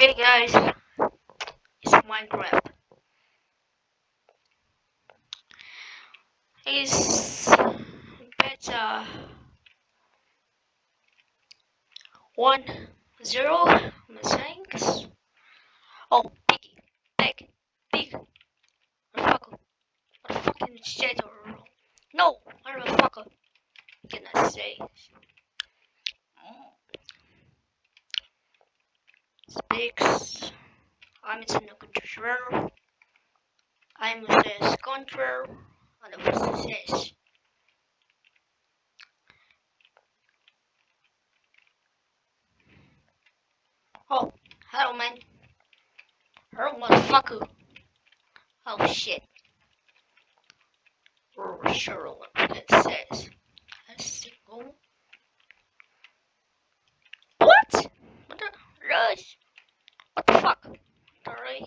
Okay guys, it's Minecraft. It's beta one zero thanks. Oh piggy, pig, pig, motherfucker, motherfucking shit or no, motherfucker. Can I say? Speaks. I'm in the control. I'm the control and the process. Oh, hello man. Hello motherfucker. Oh shit. Oh, sure what it says. Let's go. What? What the rush? What the fuck? Sorry.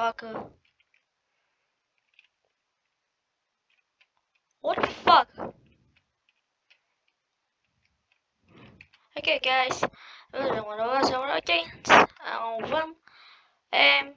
it? What the fuck? Okay, guys. This is one of us. Alright, um, um,